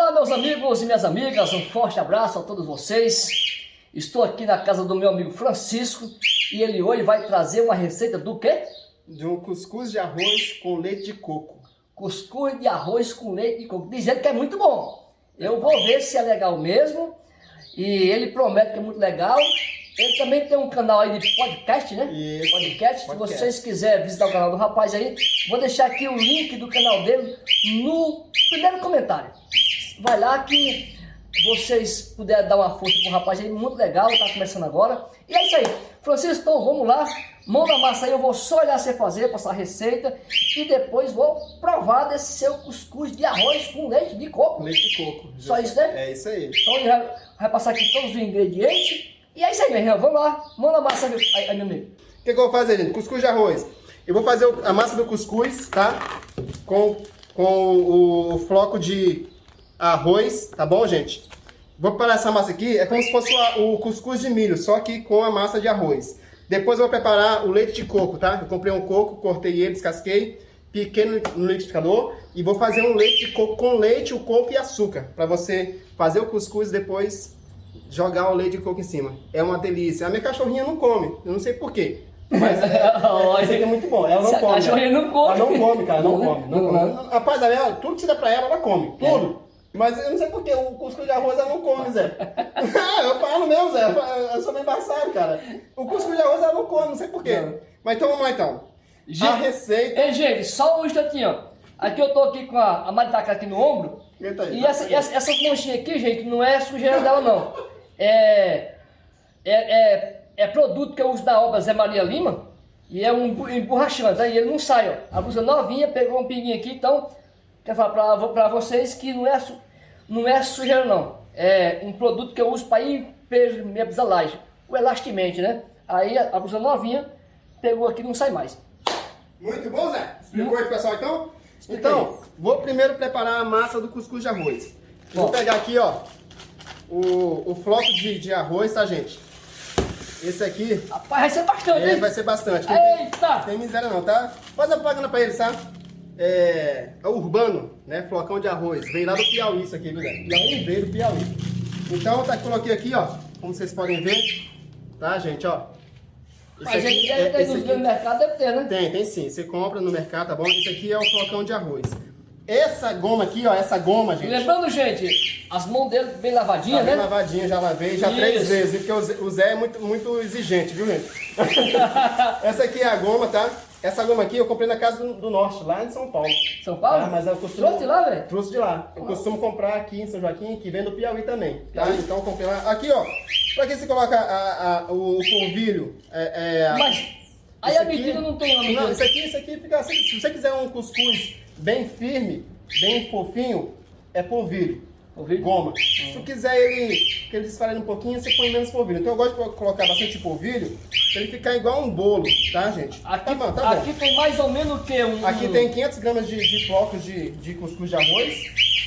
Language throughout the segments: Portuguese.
Olá, meus amigos e minhas amigas, um forte abraço a todos vocês. Estou aqui na casa do meu amigo Francisco e ele hoje vai trazer uma receita do quê? De um cuscuz de arroz com leite de coco. Cuscuz de arroz com leite de coco, dizendo que é muito bom. Eu vou ver se é legal mesmo e ele promete que é muito legal. Ele também tem um canal aí de podcast, né? Isso, podcast. Se vocês quiserem visitar o canal do rapaz aí, vou deixar aqui o link do canal dele no primeiro comentário. Vai lá que vocês puderem dar uma força pro rapaz aí, muito legal, tá começando agora. E é isso aí. Francisco, então vamos lá. Mão na massa aí, eu vou só olhar você fazer, passar a receita e depois vou provar desse seu cuscuz de arroz com leite de coco. Leite de coco. Só isso, né? É isso aí. Então ele vai, vai passar aqui todos os ingredientes. E é isso aí, meu irmão. Vamos lá. Mão na massa aí, aí, meu amigo. O que, que eu vou fazer, gente? Cuscuz de arroz. Eu vou fazer a massa do cuscuz, tá? Com, com o, o floco de arroz, tá bom, gente? Vou preparar essa massa aqui, é como se fosse o, cuscuz de milho, só que com a massa de arroz. Depois eu vou preparar o leite de coco, tá? Eu comprei um coco, cortei ele, descasquei, piquei no, no liquidificador e vou fazer um leite de coco com leite, o coco e açúcar, para você fazer o cuscuz e depois jogar o leite de coco em cima. É uma delícia. A minha cachorrinha não come, eu não sei porquê. Mas é, é, é muito bom. Ela não Se a come. cachorrinha não come. Ela não come, cara, não, Não, come. Não, não, come. não. Rapaz, ela, tudo que você dá pra ela, ela come. Tudo. Mas eu não sei porquê, o cuscuz de arroz ela não come, Zé. eu falo mesmo, Zé. Eu sou meio embaçado, cara. O cuscuz de arroz ela não come, não sei porquê. Mas então vamos lá então. Gente- a receita. Ei, gente, só um instantinho. ó. Aqui eu tô aqui com a, a maritaca aqui no ombro. Aí, E tá essa, essa, essas manchinhas aqui, gente, não é sujeira dela, não. É, é, é, é produto que eu uso da obra Zé Maria Lima. E é um emborrachante, aí ele não sai, ó. A blusa novinha, pegou um pinguinho aqui, então... Quero falar pra, pra vocês que não é, não é sujeira, não. É um produto que eu uso para impermeabilizar o elastimente, né? Aí a, a blusa novinha pegou aqui e não sai mais. Muito bom, Zé? Explicou aí pessoal então? Então, vou primeiro preparar a massa do cuscuz de arroz. Eu Vou pegar aqui, ó, o, o floco de, de arroz, tá, gente? Esse aqui, Rapaz, vai ser bastante, esse hein? vai ser bastante. Não tem- Eita! Tem miséria não, tá? Faz a propaganda pra eles, tá? É, é urbano, né? Flocão de arroz. Veio lá do Piauí isso aqui, viu, Zé? Piauí? Veio do Piauí. Então, tá, coloquei aqui, ó. Como vocês podem ver. Tá, gente, ó. Esse Mas ele aqui deve é- ter esse aqui- no mercado, deve ter, né? tem, tem sim. Você compra no mercado, tá bom? Esse aqui é o flocão de arroz. Essa goma aqui, ó, essa goma, gente. lembrando, gente, as mãos dele bem Tá lavadinhas, bem né? lavadinha, já lavei, já três Isso. vezes, viu? porque o Zé, o Zé é muito, muito exigente, viu, gente? Essa aqui é a goma, tá? Essa goma aqui eu comprei na casa do, do Norte, lá em São Paulo. São Paulo? Ah, mas eu costumo... Trouxe lá, velho? Trouxe de lá. Eu costumo comprar aqui em São Joaquim, que vem do Piauí também, tá? Então eu comprei lá. Aqui, ó, pra que você coloca a- a- o, polvilho? É, é, Mas aí a aqui- medida não tem uma medida. Não, isso aqui, isso aqui fica assim. Se você quiser um cuscuz bem firme, bem fofinho, é polvilho. Goma. Se tu quiser ele, que ele desfarelhe um pouquinho, você põe menos polvilho. Então eu gosto de colocar bastante polvilho, pra ele ficar igual um bolo, tá, gente? Aqui, tá bom, tá bom. aqui tem mais ou menos o quê? Um, Aqui tem 500 gramas de, de flocos de, de cuscuz de arroz.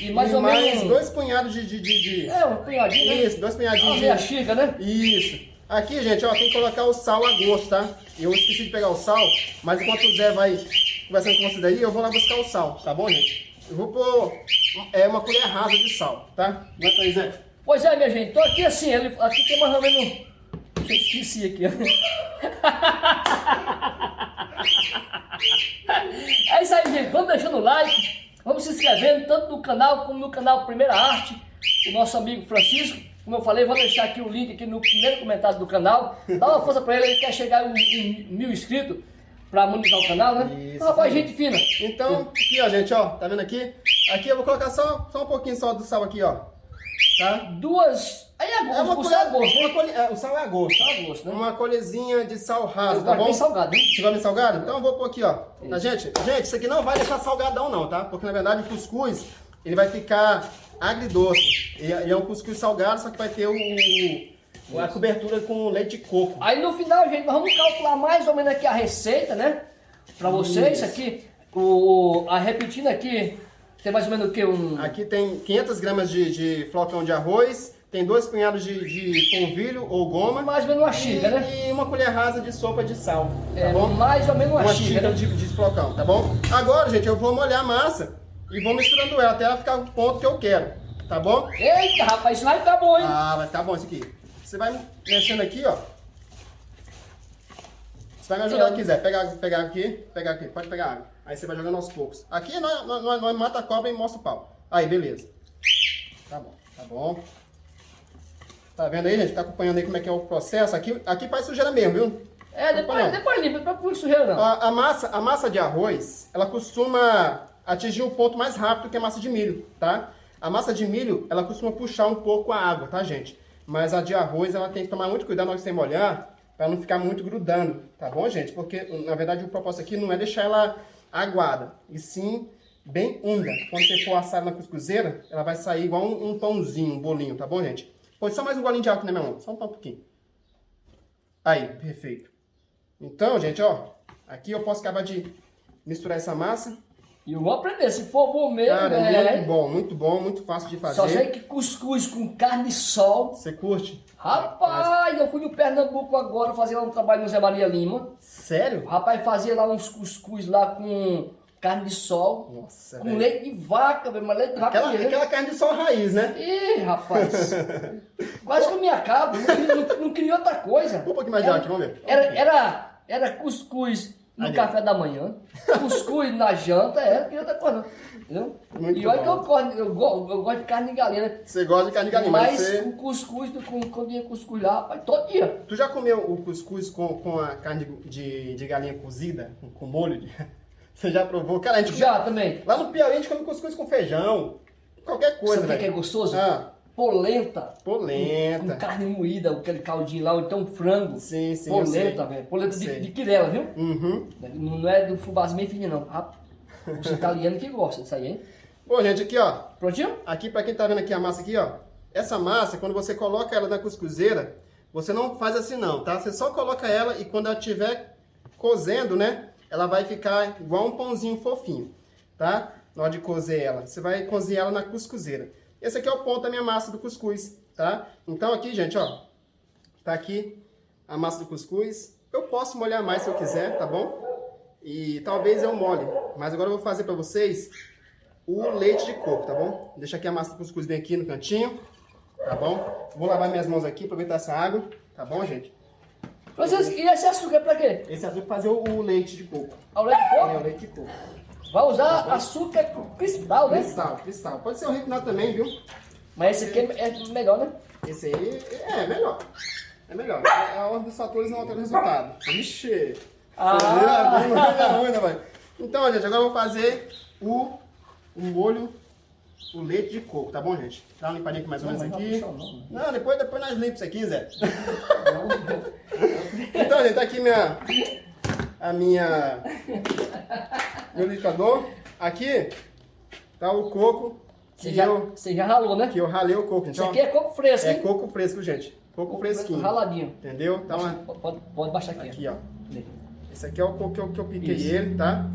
E mais ou mais menos... dois punhados de... de, de, de- É, um punhadinho, né? Isso, dois Uma punhadinhos meia de... xícara, né? Isso. Aqui, gente, ó, tem que colocar o sal a gosto, tá? Eu esqueci de pegar o sal, mas enquanto o Zé vai conversando com vocês aí, eu vou lá buscar o sal, tá bom, gente? Eu vou pôr é, uma colher rasa de sal, tá? Aguenta aí, Zé. Pois é, minha gente. Então aqui assim, ele, aqui tem mais ou menos... Eu esqueci aqui. É isso aí, gente. Vamos deixando o like. Vamos se inscrevendo, tanto no canal como no canal Primeira Arte. O nosso amigo Francisco. Como eu falei, vou deixar aqui o link aqui no primeiro comentário do canal. Dá uma força pra ele, ele quer chegar em, em mil inscritos pra monetizar o canal, né? Isso, rapaz, gente fina. Então, aqui, ó, gente, ó, tá vendo aqui? Aqui eu vou colocar só, só um pouquinho só do sal aqui, ó. Tá? Duas. Aí é É uma o sal é gosto, uma né? colher- é, o sal é a gosto. Sal é gosto, né? Uma colherzinha de sal raso, Eu tá bom? bem salgado, hein? Você gosta de salgado? Então eu vou pôr aqui, ó. Tá, gente? Gente, isso aqui não vai deixar salgadão não, tá? Porque na verdade o cuscuz, ele vai ficar agridoce. E e é um cuscuz salgado, só que vai ter o, o- a cobertura com leite de coco. Aí no final, gente, nós vamos calcular mais ou menos aqui a receita, né? Pra vocês Isso. aqui. O, a repetindo aqui, tem mais ou menos o que? Um, Aqui tem 500 gramas de, de flocão de arroz, tem dois punhados de, de polvilho ou goma. mais ou menos uma xícara, né? E uma colher rasa de sopa de sal, tá É, bom? mais ou menos uma, Uma xícara. de, de flocão, tá bom? Agora, gente, eu vou molhar a massa e vou misturando ela até ela ficar no ponto que eu quero. tá bom? Eita, rapaz, isso vai ficar bom, hein? Ah, vai ficar bom isso aqui. Você vai mexendo aqui, ó. Você vai me ajudar se quiser. Pega água, pega água aqui, pega aqui, pode pegar água. Aí você vai jogando aos poucos. Aqui nós, nós, nós mata a cobra e mostra o pau. Aí, beleza. Tá bom, tá bom. Tá vendo aí, gente? Tá acompanhando aí como é que é o processo. Aqui, aqui faz sujeira mesmo, viu? É, depois, depois limpa, não procura sujeira não. A, a, massa, a massa de arroz, ela costuma atingir um ponto mais rápido que a massa de milho, tá? A massa de milho, ela costuma puxar um pouco a água, tá, gente? Mas a de arroz, ela tem que tomar muito cuidado na hora que você molhar, para não ficar muito grudando, tá bom, gente? Porque, na verdade, o propósito aqui não é deixar ela aguada, e sim bem úmida. Quando você for assar na cuscuzeira, ela vai sair igual um, um pãozinho, um bolinho, tá bom, gente? Pode só mais um golinho de álcool na minha mão, só um pouquinho. Aí, perfeito. Então, gente, ó, aqui eu posso acabar de misturar essa massa. E eu vou aprender, se for bom mesmo, Cara, é... muito bom, muito bom, muito fácil de fazer. Só sei que cuscuz com carne de sol. Você curte? Rapaz, eu fui no Pernambuco agora fazer lá um trabalho no Zé Maria Lima. Sério? Rapaz fazia lá uns cuscuz lá com carne de sol. Nossa, Com velho. leite de vaca, velho, mas leite de vaca Aquela, aquela carne de sol raiz, né? Ih, rapaz. Quase que eu me acabo. Não, queria- não, não queria outra coisa. Um pouquinho mais de Era- álcool, vamos ver. Era, era, era cuscuz no café da manhã, cuscuz na janta, não queria outra coisa não. Entendeu? Muito e olha que bom. eu gosto, eu, gosto, eu gosto de carne de galinha, né? Você gosta de carne de galinha, mas Mas você... o cuscuz, do- com- quando ia cuscuz lá, rapaz, todo dia. Tu já comeu o cuscuz com, com a carne de, de, de galinha cozida, com, com molho? de- Você já provou? Cara, a gente... Já também. Lá no Piauí a gente come cuscuz com feijão, qualquer coisa, Sabe o que que é gostoso? Ah, Polenta. Com polenta. carne moída, aquele caldinho lá, ou então frango. Sim, sim. Polenta, velho. Polenta de, de quirela, viu? Uhum. Não é do fubazinho bem fininho, não. Ah, Os italianos que gostam disso aí, hein? Bom, gente, aqui, ó. Prontinho? Aqui, pra quem tá vendo aqui a massa aqui, ó. Essa massa, quando você coloca ela na cuscuzeira, você não faz assim não, tá? Você só coloca ela e quando ela estiver cozendo, né? Ela vai ficar igual um pãozinho fofinho, tá? Na hora de cozer ela. Você vai cozer ela na cuscuzeira. Esse aqui é o ponto da minha massa do cuscuz, tá? Então aqui, gente, ó. Tá aqui a massa do cuscuz. Eu posso molhar mais se eu quiser, tá bom? E talvez eu molhe. Mas agora eu vou fazer pra vocês o leite de coco, tá bom? Deixa aqui a massa do cuscuz bem aqui no cantinho, tá bom? Vou lavar minhas mãos aqui, aproveitar essa água, tá bom, gente? Francisco, e esse açúcar é pra quê? Esse azul fazer o, o leite de coco. Ao leite de É, coco? o leite de coco. Vai usar açúcar cristal, né? Cristal, cristal. Pode ser o refinado também, viu? Mas esse aqui é é melhor, né? Esse aí é melhor. É melhor. A ordem dos fatores não altera o resultado. Ixi! Ah. Não é ruim? Então, gente, agora eu vou fazer o, o molho, o leite de coco, tá bom, gente? Dá uma limpadinha aqui mais ou menos Não, não aqui. vai puxar, não. Não, depois, depois nós limpamos isso aqui, Zé. Então, gente, tá aqui minha, a minha, liquidificador. Aqui tá o coco Você já, eu, você já ralou, né? que eu ralei o coco. Isso Então, aqui é coco fresco, é hein? coco fresco, gente. Coco fresquinho. Raladinho. Entendeu? Então, Pode, pode, pode baixar aqui. aqui, ó. ó. Esse aqui é o coco que eu, que eu piquei Isso. ele, tá?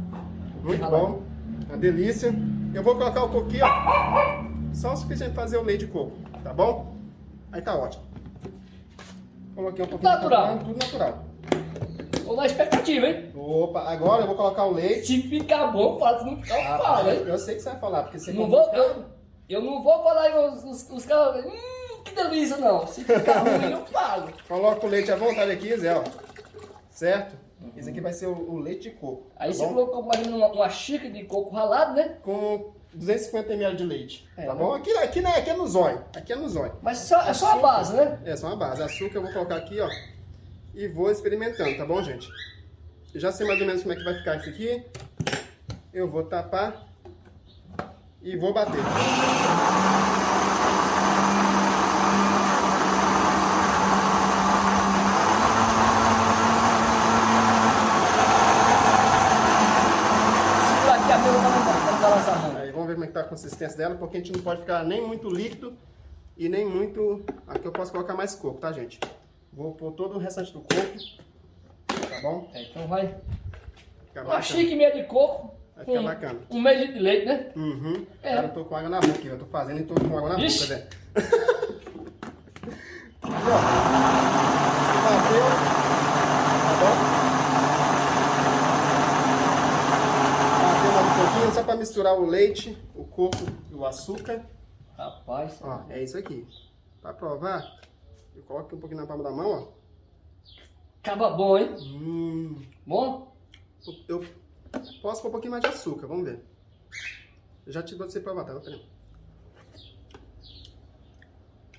Muito Ralado. bom. Uma delícia. Eu vou colocar o coco aqui, ó. Só o suficiente pra fazer o leite de coco, tá bom? Aí tá ótimo. Coloquei um pouquinho Natural. de tudo natural. Tô na expectativa, hein? Opa, agora eu vou colocar o leite. Se ficar bom, fala. Se não ficar, Ah, fala, hein? eu, eu sei que você vai falar, porque você Não vou, eu, eu não vou falar os, os, os caras. Hum, que delícia, não. Se ficar ruim, eu falo. Coloca o leite à vontade aqui, Zé, ó. Certo? Esse aqui vai ser o, o leite de coco. Aí tá você bom? colocou mais ou uma, uma xícara de coco ralado, né? Com 250 ml de leite. É, tá né? bom? Aqui, aqui, né, aqui é no zóio. Aqui é no zóio. Mas só, é só a base, né? É só uma base. Açúcar eu vou colocar aqui, ó. E vou experimentando, tá bom, gente? Eu já sei mais ou menos como é que vai ficar isso aqui. Eu vou tapar e vou bater. Aí vamos ver como é que tá a consistência dela, porque a gente não pode ficar nem muito líquido e nem muito... Aqui eu posso colocar mais coco, tá, gente? Vou pôr todo o restante do coco, tá bom? É, então vai. Fica Uma bacana. xícara e meia de coco. Vai ficar com bacana. Um meio de leite, né? Uhum. É. Cara, eu tô com água na boca eu tô fazendo e tô com água na Ixi. boca, Zé. Aqui, ó. Bateu. Tá bom? Bateu mais um pouquinho, só pra misturar o leite, o coco e o açúcar. Rapaz. Ó, é isso aqui. Pra provar, eu coloco aqui um pouquinho na palma da mão, ó. Acaba bom, hein? Hum, Bom? eu posso pôr um pouquinho mais de açúcar, vamos ver. Eu já te dou você provar, tá? Peraí.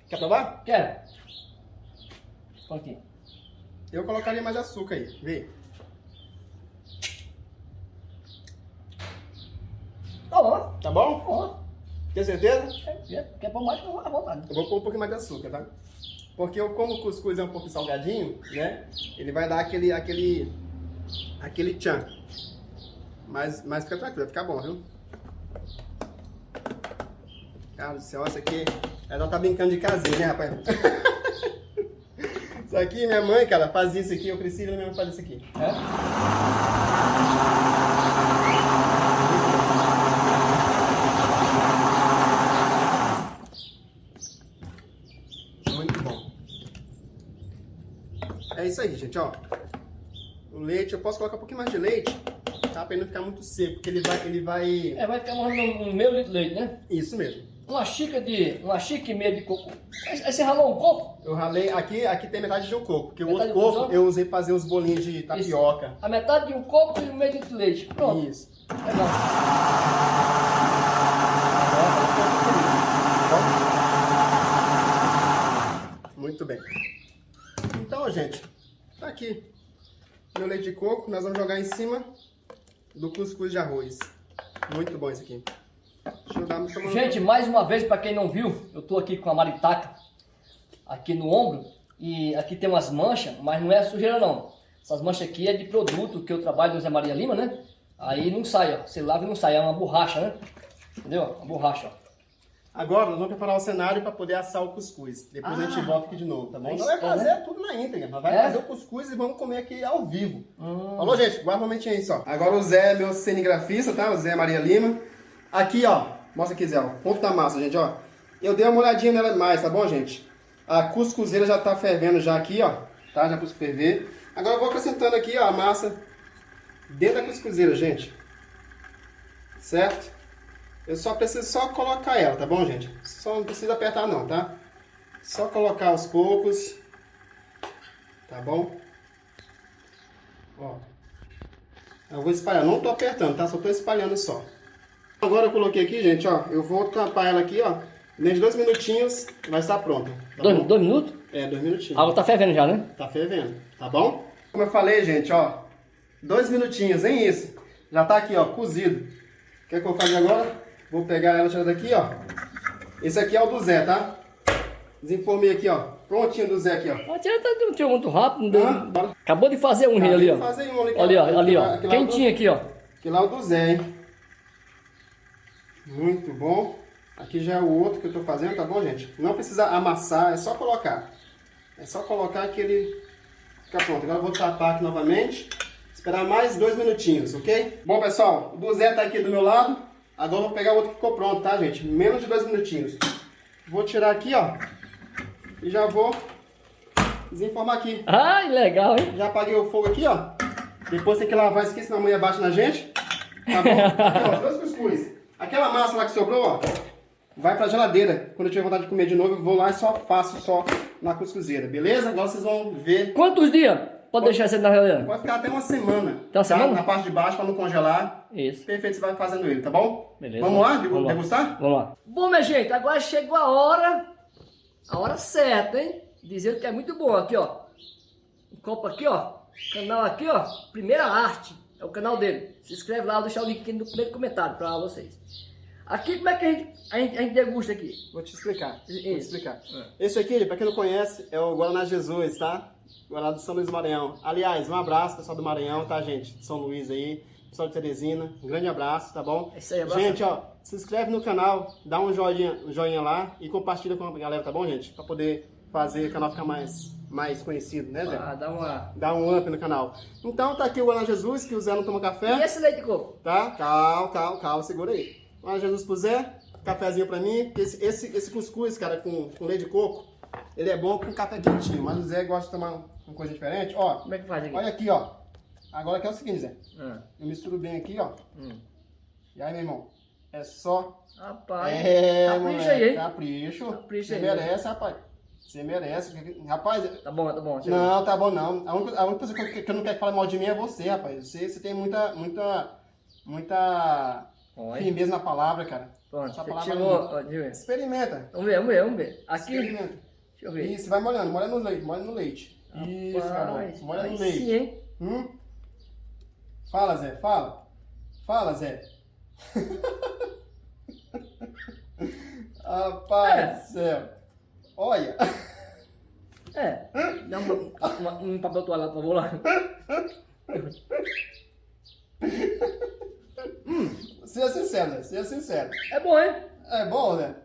Quer provar? Quero. Põe aqui. Eu colocaria mais açúcar aí, vê. Tá bom. Tá bom? Tá bom. Tem certeza? Quer, quer pôr mais, fica à vontade. Eu vou pôr um pouquinho mais de açúcar, tá? Porque eu, como o cuscuz é um pouco salgadinho, né? Ele vai dar aquele, aquele, aquele tchan. Mas, mas fica tranquilo, vai ficar bom, viu? Cara do céu, isso aqui... Ela tá brincando de casinha, né, rapaz? isso aqui, minha mãe, cara, fazia isso aqui. Eu vendo minha mãe fazer isso aqui. É? Muito bom. É isso aí, gente, ó. O leite, eu posso colocar um pouquinho mais de leite, tá? Pra ele não ficar muito seco, porque ele vai... Ele vai... É, vai ficar morrendo um meio litro de leite, né? Isso mesmo. Uma xícara de. Uma xícara e meia de coco. Aí você ralou um coco? Eu ralei, aqui, aqui tem metade de um coco, porque o Metade outro de um coco eu usei pra fazer os bolinhos de tapioca. A metade de um coco e um meio litro de leite. Pronto. Isso. Legal. Muito bem. Então, gente, tá aqui. Meu leite de coco, nós vamos jogar em cima do cuscuz de arroz. Muito bom esse aqui. Dar Gente, mais uma vez, para quem não viu, eu tô aqui com a maritaca aqui no ombro e aqui tem umas manchas, mas não é sujeira não. Essas manchas aqui é de produto que eu trabalho no Zé Maria Lima, né? Aí não sai, ó. Você lava e não sai, é uma borracha, né? Entendeu? Uma borracha, ó. Agora nós vamos preparar o cenário para poder assar o cuscuz. Depois a gente Ah. volta aqui de novo, tá bom? Nós é, fazer né? tudo na íntegra. Nós vai É? fazer o cuscuz e vamos comer aqui ao vivo. Hum. Falou, gente? Guarda um momentinho aí só. Agora o Zé é meu cinegrafista, tá? O Zé Maria Lima. Aqui, ó. Mostra aqui, Zé. ó. Ponto da massa, gente, ó. Eu dei uma olhadinha nela mais, tá bom, gente? A cuscuzeira já tá fervendo já aqui, ó. Tá? Já pus ferver. Agora eu vou acrescentando aqui, ó, a massa dentro da cuscuzeira, gente. Certo? Eu só preciso só colocar ela, tá bom, gente? Só não precisa apertar não, tá? Só colocar aos poucos. Tá bom? Ó. Eu vou espalhar, não tô apertando, tá? Só tô espalhando só. Agora eu coloquei aqui, gente, ó. Eu vou tampar ela aqui, ó. Dentro de dois minutinhos vai estar pronta. Tá Dois, dois minutos? É, dois minutinhos. A água tá fervendo já, né? Tá fervendo, tá bom? Como eu falei, gente, ó. Dois minutinhos, hein, isso. Já tá aqui, ó, cozido. O que, é que eu vou fazer agora? Vou pegar ela tirar daqui, ó. Esse aqui é o do Zé, tá? Desenformei aqui, ó. Prontinho do Zé aqui, ó. A tia tá não tirou muito rápido. deu- Ah, bora. Acabou de fazer um rei ali, ó. Fazer um ali, Ali, ó, ali, ó. Aquele lá é o do- Quentinho aqui, ó. Aquele lá é o do Zé, hein? Muito bom. Aqui já é o outro que eu tô fazendo, tá bom, gente? Não precisa amassar, é só colocar. É só colocar que ele fica pronto. Agora eu vou tapar aqui novamente. Esperar mais dois minutinhos, ok? Bom, pessoal, o do Zé tá aqui do meu lado. Agora eu vou pegar o outro que ficou pronto, tá, gente? Menos de dois minutinhos. Vou tirar aqui, ó. E já vou desenformar aqui. Ai, legal, hein? Já apaguei o fogo aqui, ó. Depois tem que lavar isso aqui, senão a mulher bate na gente. Tá bom? Aqui, ó, dois cuscuz. Aquela massa lá que sobrou, ó, vai pra geladeira. Quando eu tiver vontade de comer de novo, eu vou lá e só faço só na cuscuzeira, beleza? Agora vocês vão ver. Quantos dias? Pode deixar você na geladeira? Pode ficar até uma semana. Uma semana? Na parte de baixo, pra não congelar. Isso. Perfeito, você vai fazendo ele, tá bom? Beleza. Vamos lá? Vamos lá. Degustar? Vamos lá. Bom, minha gente, agora chegou a hora, a hora certa, hein? Dizendo que é muito bom. Aqui, ó. Um copo aqui, ó. Canal aqui, ó. Primeira Arte. É o canal dele. Se inscreve lá, vou deixar o link aqui no primeiro comentário pra vocês. Aqui, como é que a gente, a gente, a gente degusta aqui? Vou te explicar. Vou te Isso. explicar. É. Esse aqui, pra quem não conhece, é o Guaraná Jesus, tá? Guaraná do São Luís do Maranhão. Aliás, um abraço, pessoal do Maranhão, tá, gente? De São Luís aí, pessoal de Teresina. Um grande abraço, tá bom? É isso aí, abraço. Gente, ó, se inscreve no canal, dá um joinha, um joinha lá e compartilha com a galera, tá bom, gente? Pra poder fazer o canal ficar mais, mais conhecido, né, Zé? Ah, dá uma... Dá um up no canal. Então, tá aqui o Guaraná Jesus, que o Zé não toma café. E esse leite de coco? Tá? Calma, calma, calma, segura aí. Olha, Jesus pro Zé, cafezinho pra mim. Esse, esse, esse cuscuz, cara, com, com leite de coco, ele é bom com café quentinho, mas o Zé gosta de tomar uma coisa diferente. Ó, Como é que faz aqui? olha aqui, ó. Agora aqui é o seguinte, Zé. Ah, Eu misturo bem aqui, ó. hum. E aí, meu irmão? É só. Rapaz, É, capricha moleque, aí, hein? Capricho. Capricha Você aí, merece, rapaz. Você merece. Rapaz, Tá bom, tá bom. não, tá bom não. A única, a única pessoa que, que eu não quero que fale mal de mim é você, rapaz. Você, você tem muita, muita, muita Olha, firmeza na palavra, cara. pronto, Essa palavra tirou. Experimenta. Vamos ver, vamos ver, vamos ver. Aqui, Experimenta. deixa eu ver. Isso, vai molhando, molha no leite, molha no leite. Isso, garoto. Molha no leite. sim, hein? Hum? Fala, Zé, fala. Fala, Zé. Rapaz do céu. Olha. É, dá uma, uma, um papel toalha por favor, lá. Seja sincero, Zé. Seja sincero. É bom, hein? É bom, Zé?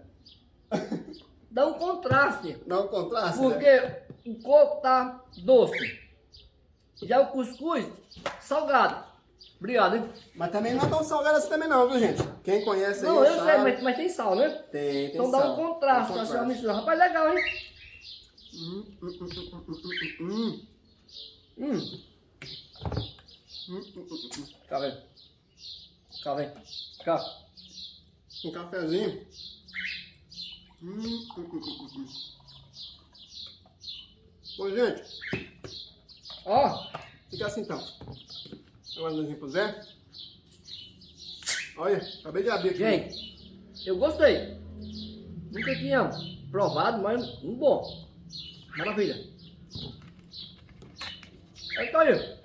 Dá um contraste. Dá um contraste? Porque o coco tá doce. Já o cuscuz, salgado. Obrigado, hein? Mas também não é tão salgado assim também não, viu, gente? Quem conhece aí Não, eu sabe. sei, mas, mas tem sal, né? Tem, tem Então dá sal. um contraste, Tem assim, mistura. Rapaz, legal, hein? Hum, hum, hum, hum, hum, hum, hum. Hum, Hum, hum, hum, hum. cá, vem. Cá, vem. Cá. Um cafezinho. Hum, hum, hum, hum, hum. Bom, gente, Ó, fica assim então. Agora nós pro Zé. Olha, acabei de abrir aqui. gente, eu gostei. Nunca tinha provado, mas um bom. Maravilha. Então aí.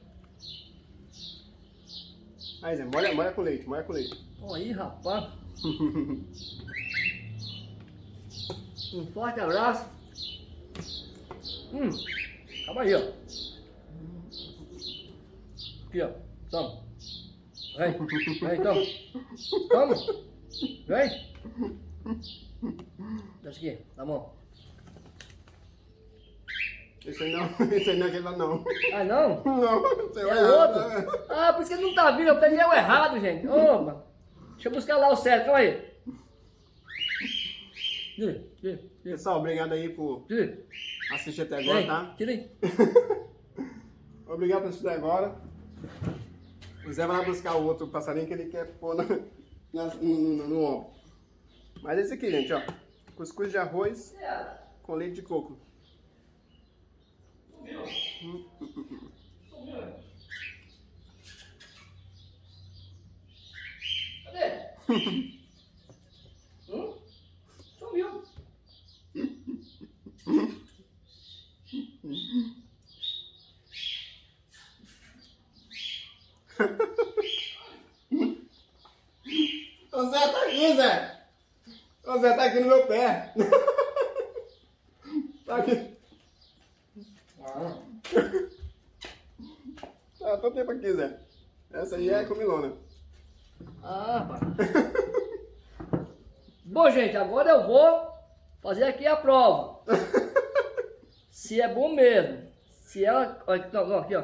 Aí, Zé, molha, molha com leite, molha com leite. Ó aí, rapaz. Um forte abraço. Hum, calma aí, ó. Aqui, ó. Toma. Vem, vem, toma. Toma. Vem. Deixa aqui, na mão. Esse aí não, esse aí não é aquele lá não. Ah, não? Não, aí É errado, outro? né? Ah, por isso que ele não tá vindo. Eu peguei o errado, gente. Opa. Deixa eu buscar lá o certo. Calma aí. Pessoal, obrigado aí por assistir até agora, tá? Obrigado por assistir agora. O Zé vai lá buscar o outro passarinho que ele quer pôr na, na- no, no, no ombro. Mas esse aqui, gente, ó. Cuscuz de arroz com leite de coco. Cadê? hum? Sumiu. O Zé tá aqui, Zé! O Zé tá aqui no meu pé. tá aqui. Ah, Tá todo tempo aqui, Zé. Essa aí é comilona. ah pá. Bom, gente, agora eu vou fazer aqui a prova. Se é bom mesmo. Se ela. Não, não, aqui, ó.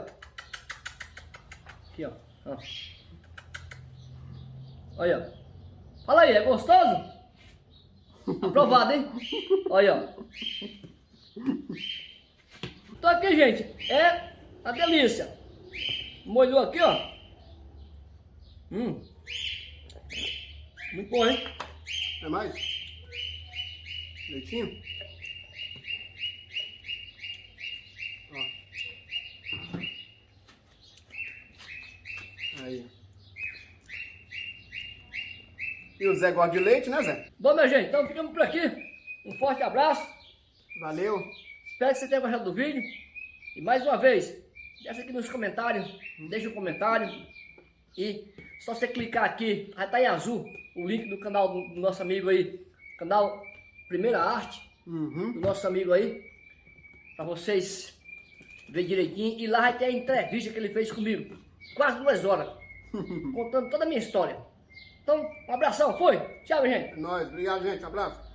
Aqui, ó. ó. Olha, ó. Fala aí, é gostoso? Aprovado, hein? Olha, ó. Então aqui, gente, é a delícia. Molhou aqui, ó. Hum. Muito bom, hein? É mais? Leitinho? Aí. E o Zé gosta de leite, né, Zé? Bom, minha gente, então ficamos por aqui. Um forte abraço. Valeu. Espero que você tenha gostado do vídeo. E mais uma vez, deixa aqui nos comentários. Deixa um comentário. E só você clicar aqui, vai estar em azul, o link do canal do nosso amigo aí. Canal Primeira Arte, Uhum. do nosso amigo aí. Pra vocês verem direitinho. E lá vai ter a entrevista que ele fez comigo. Quase duas horas. contando toda a minha história. Então, um abração, foi. Tchau, gente. É nóis. Obrigado, gente. Abraço.